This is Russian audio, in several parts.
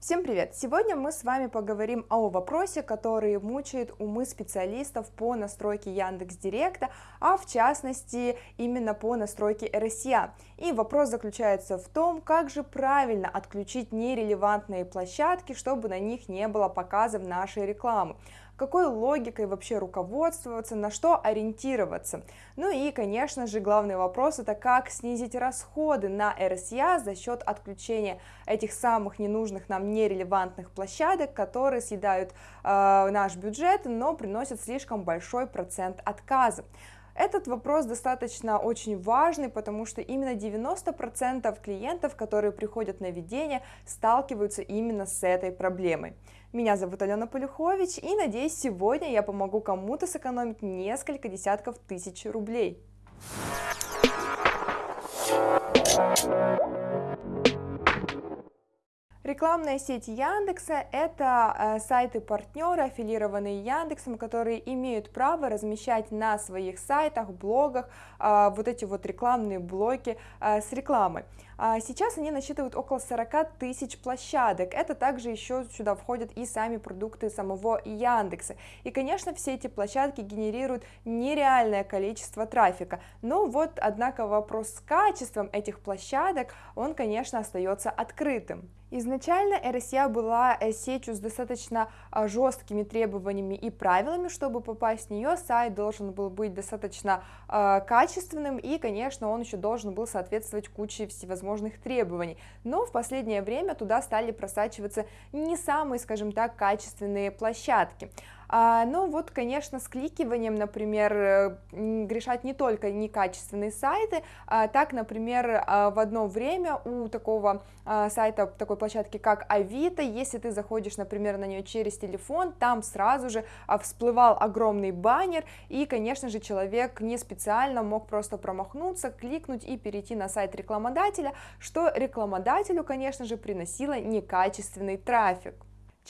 Всем привет! Сегодня мы с вами поговорим о вопросе, который мучает умы специалистов по настройке Яндекс Директа, а в частности именно по настройке RSA. И вопрос заключается в том, как же правильно отключить нерелевантные площадки, чтобы на них не было показов нашей рекламы какой логикой вообще руководствоваться, на что ориентироваться. Ну и, конечно же, главный вопрос это как снизить расходы на RSA за счет отключения этих самых ненужных нам нерелевантных площадок, которые съедают э, наш бюджет, но приносят слишком большой процент отказа. Этот вопрос достаточно очень важный, потому что именно 90% клиентов, которые приходят на ведение, сталкиваются именно с этой проблемой. Меня зовут Алена Полюхович, и надеюсь, сегодня я помогу кому-то сэкономить несколько десятков тысяч рублей. Рекламная сеть Яндекса – это э, сайты-партнеры, аффилированные Яндексом, которые имеют право размещать на своих сайтах, блогах э, вот эти вот рекламные блоки э, с рекламой. А сейчас они насчитывают около 40 тысяч площадок. Это также еще сюда входят и сами продукты самого Яндекса. И, конечно, все эти площадки генерируют нереальное количество трафика. Но вот, однако, вопрос с качеством этих площадок, он, конечно, остается открытым. Изначально RSA была э, сетью с достаточно а, жесткими требованиями и правилами, чтобы попасть в нее, сайт должен был быть достаточно э, качественным и, конечно, он еще должен был соответствовать куче всевозможных требований. Но в последнее время туда стали просачиваться не самые, скажем так, качественные площадки. А, ну вот, конечно, с кликиванием, например, э, грешат не только некачественные сайты, а, так, например, а, в одно время у такого сайта, такой площадки, как Авито, если ты заходишь, например, на нее через телефон, там сразу же всплывал огромный баннер, и, конечно же, человек не специально мог просто промахнуться, кликнуть и перейти на сайт рекламодателя, что рекламодателю, конечно же, приносило некачественный трафик.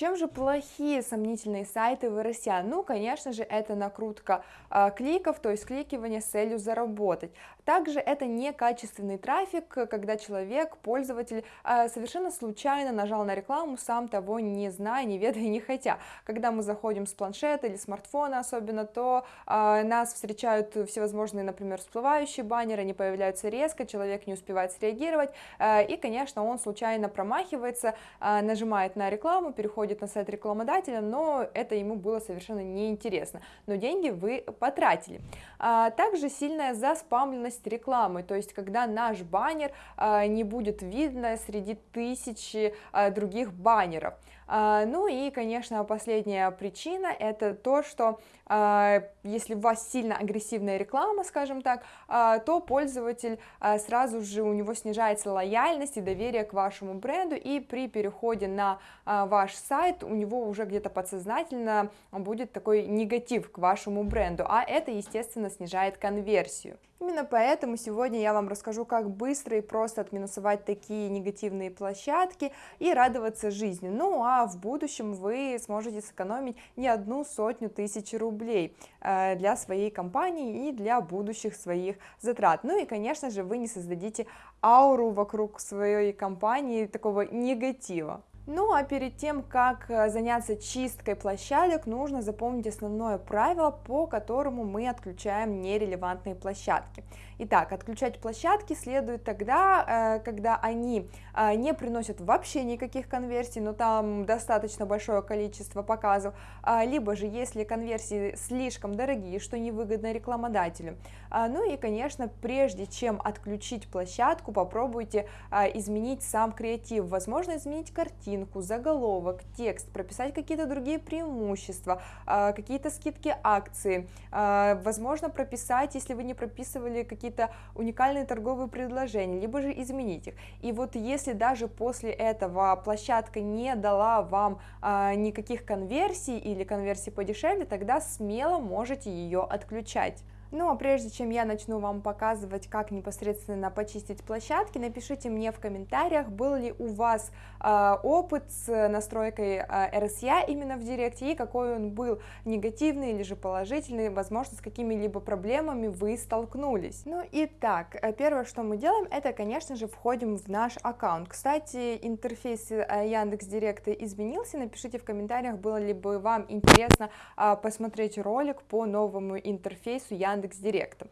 Чем же плохие сомнительные сайты в RSA? Ну, конечно же, это накрутка э, кликов, то есть кликивание с целью заработать. Также это некачественный трафик, когда человек, пользователь, э, совершенно случайно нажал на рекламу, сам того не зная, не ведая, не хотя. Когда мы заходим с планшета или смартфона особенно, то э, нас встречают всевозможные, например, всплывающие баннеры, они появляются резко, человек не успевает среагировать, э, и, конечно, он случайно промахивается, нажимает на рекламу, переходит на сайт рекламодателя, но это ему было совершенно неинтересно, но деньги вы потратили. А, также сильная заспамленность рекламы, то есть когда наш баннер а, не будет видно среди тысячи а, других баннеров. А, ну и, конечно, последняя причина это то, что а, если у вас сильно агрессивная реклама, скажем так, а, то пользователь сразу же у него снижается лояльность и доверие к вашему бренду, и при переходе на ваш сайт у него уже где-то подсознательно будет такой негатив к вашему бренду, а это, естественно, снижает конверсию. Именно поэтому сегодня я вам расскажу, как быстро и просто отминусовать такие негативные площадки и радоваться жизни. Ну а в будущем вы сможете сэкономить не одну сотню тысяч рублей э, для своей компании и для будущих своих затрат. Ну и, конечно же, вы не создадите ауру вокруг своей компании такого негатива. Ну а перед тем, как э, заняться чисткой площадок, нужно запомнить основное правило, по которому мы отключаем нерелевантные площадки. Итак, отключать площадки следует тогда, э, когда они э, не приносят вообще никаких конверсий, но там достаточно большое количество показов, а, либо же если конверсии слишком дорогие, что невыгодно рекламодателю. А, ну и, конечно, прежде чем отключить площадку, попробуйте изменить сам креатив, возможно, изменить картинку, заголовок, текст, прописать какие-то другие преимущества, а, какие-то скидки акции, возможно, прописать, если вы не прописывали какие какие-то уникальные торговые предложения, либо же изменить их. И вот если даже после этого площадка не дала вам а, никаких конверсий или конверсий подешевле, тогда смело можете ее отключать. Ну а прежде чем я начну вам показывать, как непосредственно почистить площадки, напишите мне в комментариях, был ли у вас э, опыт с настройкой э, RSA именно в Директе и какой он был, негативный или же положительный, возможно, с какими-либо проблемами вы столкнулись. Ну и так, э, первое, что мы делаем, это, конечно же, входим в наш аккаунт. Кстати, интерфейс э, Яндекс Директа изменился, напишите в комментариях, было ли бы вам интересно э, посмотреть ролик по новому интерфейсу Яндекс Яндекс.Директа.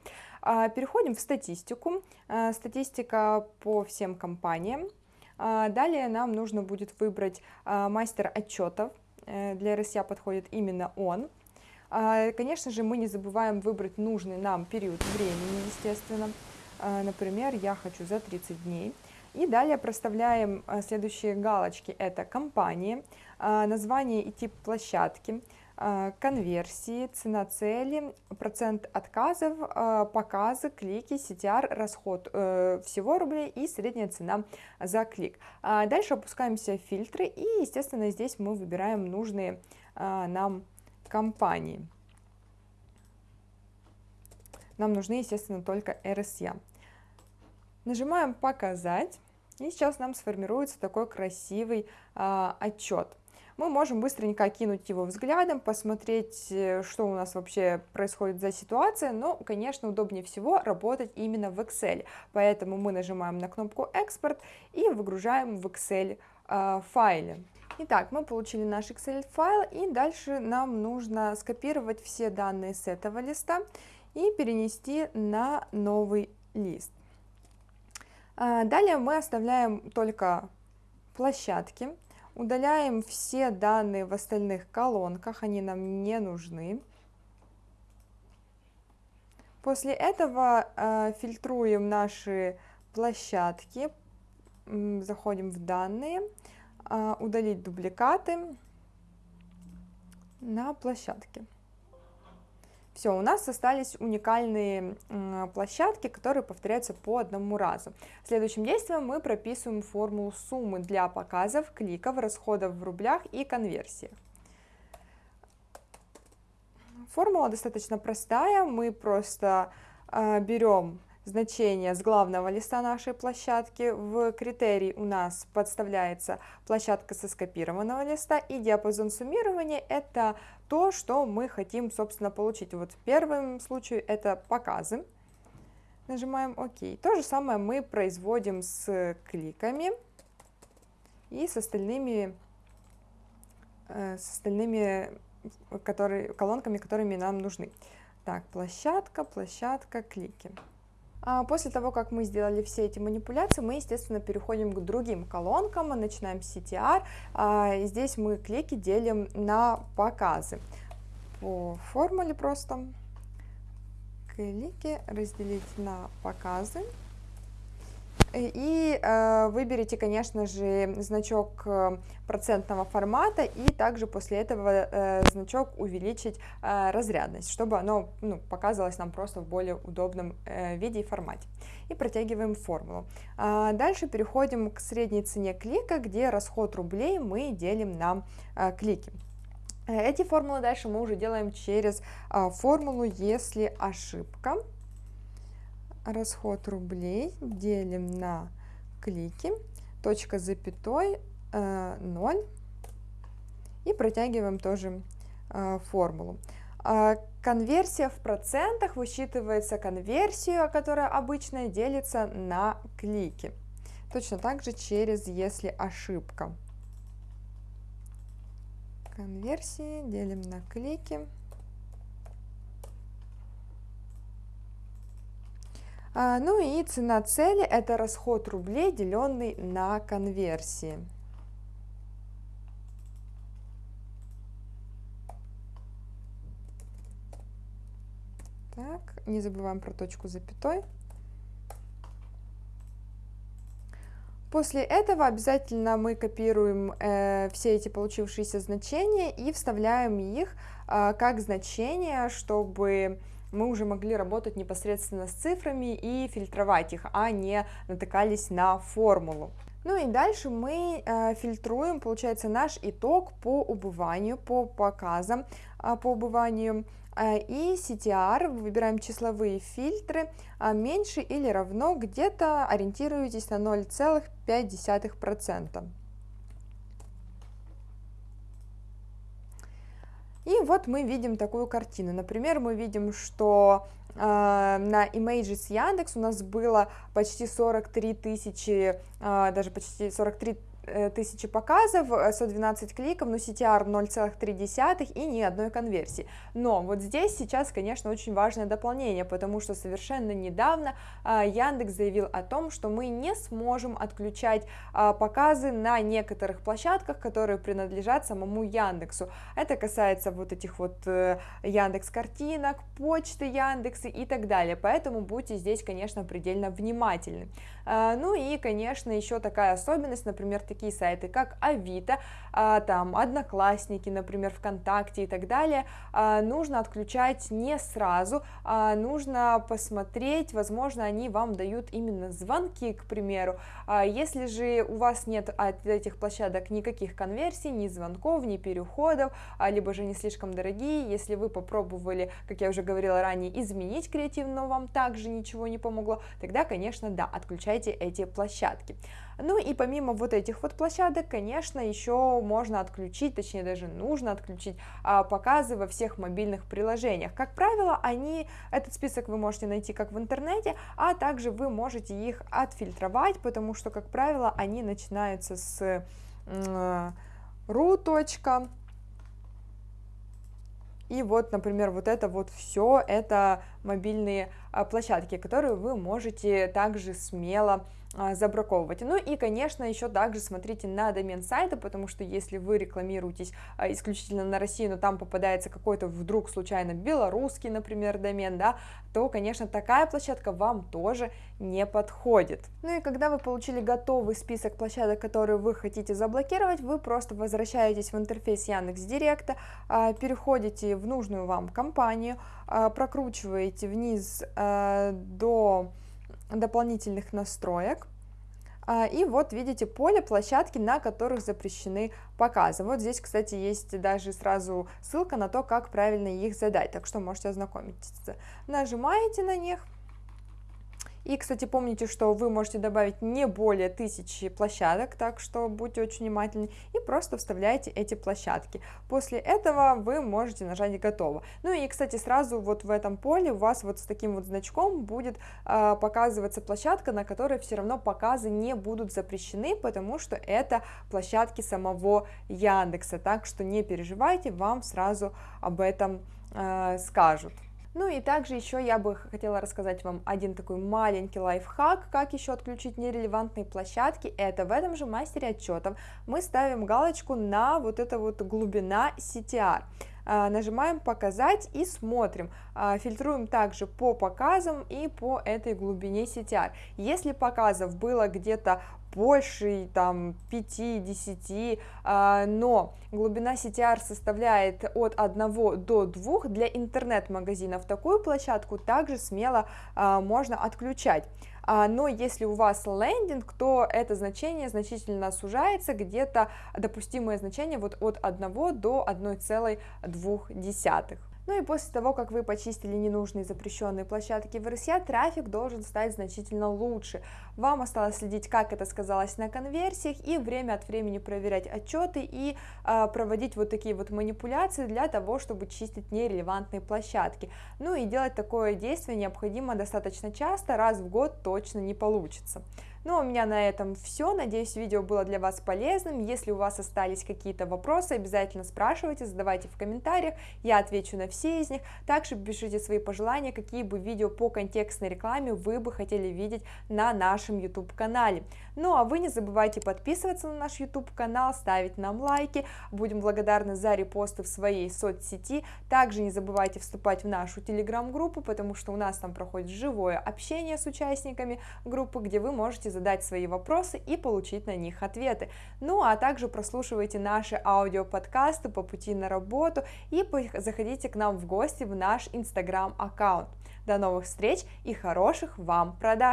Переходим в статистику. А, статистика по всем компаниям. А, далее нам нужно будет выбрать а, мастер отчетов. Э, для РСЯ подходит именно он. Конечно же, мы не забываем выбрать нужный нам период времени, естественно. Например, я хочу за 30 дней. И далее проставляем следующие галочки. Это компании, название и тип площадки, а, конверсии, цена цели, процент отказов, а, показы, клики, CTR, расход э, всего рублей и средняя цена за клик. А дальше опускаемся в фильтры и, естественно, здесь мы выбираем нужные нам компании. Нам нужны, естественно, только RSA. Нажимаем «Показать», и сейчас нам сформируется такой красивый отчет мы можем быстренько окинуть его взглядом, посмотреть, э, что у нас вообще происходит за ситуация, но, конечно, удобнее всего работать именно в Excel, поэтому мы нажимаем на кнопку «Экспорт» и выгружаем в Excel э, файле. Итак, мы получили наш Excel файл, и дальше нам нужно скопировать все данные с этого листа и перенести на новый лист. Э, далее мы оставляем только площадки, Удаляем все данные в остальных колонках, они нам не нужны. После этого э, фильтруем наши площадки, заходим в данные, э, удалить дубликаты на площадке. Все, у нас остались уникальные площадки, которые повторяются по одному разу. Следующим действием мы прописываем формулу суммы для показов, кликов, расходов в рублях и конверсиях. Формула достаточно простая, мы просто э, берем значение с главного листа нашей площадки. В критерий у нас подставляется площадка со скопированного листа, и диапазон суммирования – это то, что мы хотим, собственно, получить. Вот в первом случае это показы. Нажимаем ОК. То же самое мы производим с кликами и с остальными, э, с остальными которые, колонками, которыми нам нужны. Так, площадка, площадка, клики. А после того, как мы сделали все эти манипуляции, мы, естественно, переходим к другим колонкам, начинаем с CTR. А, здесь мы клики делим на показы. По формуле просто клики разделить на показы. И э, выберите, конечно же, значок э, процентного формата и также после этого э, значок увеличить э, разрядность, чтобы оно ну, показывалось нам просто в более удобном э, виде и формате. И протягиваем формулу. А дальше переходим к средней цене клика, где расход рублей мы делим на э, клики. Эти формулы дальше мы уже делаем через э, формулу «если ошибка» расход рублей делим на клики, точка запятой, э, 0 и протягиваем тоже э, формулу. Э, конверсия в процентах высчитывается конверсию, которая обычно делится на клики. Точно так же через «если ошибка». Конверсии делим на клики. Ну и цена цели – это расход рублей, деленный на конверсии. Так, не забываем про точку запятой. После этого обязательно мы копируем э, все эти получившиеся значения и вставляем их э, как значения, чтобы мы уже могли работать непосредственно с цифрами и фильтровать их, а не натыкались на формулу. Ну и дальше мы э, фильтруем, получается, наш итог по убыванию, по показам э, по убыванию. Э, и CTR, выбираем числовые фильтры, э, меньше или равно, где-то ориентируйтесь на 0,5%. И вот мы видим такую картину. Например, мы видим, что э, на Images Яндекс у нас было почти 43 тысячи, э, даже почти 43 Э, тысячи показов, 112 э, кликов, но CTR 0,3 и ни одной конверсии. Но вот здесь сейчас, конечно, очень важное дополнение, потому что совершенно недавно а, Яндекс заявил о том, что мы не сможем отключать а, показы на некоторых площадках, которые принадлежат самому Яндексу. Это касается вот этих вот э, Яндекс картинок, почты Яндекса и так далее, поэтому будьте здесь, конечно, предельно внимательны. А, ну и, конечно, еще такая особенность, например, такие сайты, как Авито, а, там, Одноклассники, например, ВКонтакте и так далее, а, нужно отключать не сразу, а нужно посмотреть, возможно, они вам дают именно звонки, к примеру. Если же у вас нет от этих площадок никаких конверсий, ни звонков, ни переходов, либо же не слишком дорогие, если вы попробовали, как я уже говорила ранее, изменить креатив, но вам также ничего не помогло, тогда, конечно, да, отключайте эти площадки. Ну и помимо вот этих вот площадок, конечно, еще можно отключить, точнее даже нужно отключить а, показы во всех мобильных приложениях. Как правило, они, этот список вы можете найти как в интернете, а также вы можете их отфильтровать, потому что, как правило, они начинаются с ru. И вот, например, вот это вот все, это мобильные площадки, которые вы можете также смело а, забраковывать. Ну и, конечно, еще также смотрите на домен сайта, потому что если вы рекламируетесь а, исключительно на Россию, но там попадается какой-то вдруг случайно белорусский, например, домен, да, то, конечно, такая площадка вам тоже не подходит. Ну и когда вы получили готовый список площадок, которые вы хотите заблокировать, вы просто возвращаетесь в интерфейс Яндекс Директа, а, переходите в нужную вам компанию, прокручиваете вниз до дополнительных настроек. А, и вот видите поле, площадки, на которых запрещены показы. Вот здесь, кстати, есть даже сразу ссылка на то, как правильно их задать, так что можете ознакомиться. Нажимаете на них, и, кстати, помните, что вы можете добавить не более тысячи площадок, так что будьте очень внимательны, и просто вставляете эти площадки. После этого вы можете нажать «Готово». Ну и, кстати, сразу вот в этом поле у вас вот с таким вот значком будет э, показываться площадка, на которой все равно показы не будут запрещены, потому что это площадки самого Яндекса, так что не переживайте, вам сразу об этом э, скажут. Ну и также еще я бы хотела рассказать вам один такой маленький лайфхак, как еще отключить нерелевантные площадки. Это в этом же мастере отчетов мы ставим галочку на вот это вот глубина CTR а, нажимаем показать и смотрим. А, фильтруем также по показам и по этой глубине CTR если показов было где-то больше там 5-10, а, но глубина CTR составляет от 1 до 2, для интернет-магазинов такую площадку также смело а, можно отключать. А, но если у вас лендинг, то это значение значительно сужается, где-то допустимое значение вот от 1 до 1,2. Ну и после того, как вы почистили ненужные запрещенные площадки в RSA, трафик должен стать значительно лучше. Вам осталось следить, как это сказалось на конверсиях, и время от времени проверять отчеты и э, проводить вот такие вот манипуляции для того, чтобы чистить нерелевантные площадки. Ну и делать такое действие необходимо достаточно часто, раз в год точно не получится. Ну, у меня на этом все. Надеюсь, видео было для вас полезным. Если у вас остались какие-то вопросы, обязательно спрашивайте, задавайте в комментариях. Я отвечу на все из них. Также пишите свои пожелания, какие бы видео по контекстной рекламе вы бы хотели видеть на нашем YouTube-канале. Ну, а вы не забывайте подписываться на наш YouTube-канал, ставить нам лайки. Будем благодарны за репосты в своей соцсети. Также не забывайте вступать в нашу телеграм-группу, потому что у нас там проходит живое общение с участниками группы, где вы можете можете задать свои вопросы и получить на них ответы. Ну а также прослушивайте наши аудиоподкасты по пути на работу и заходите к нам в гости в наш инстаграм аккаунт. До новых встреч и хороших вам продаж!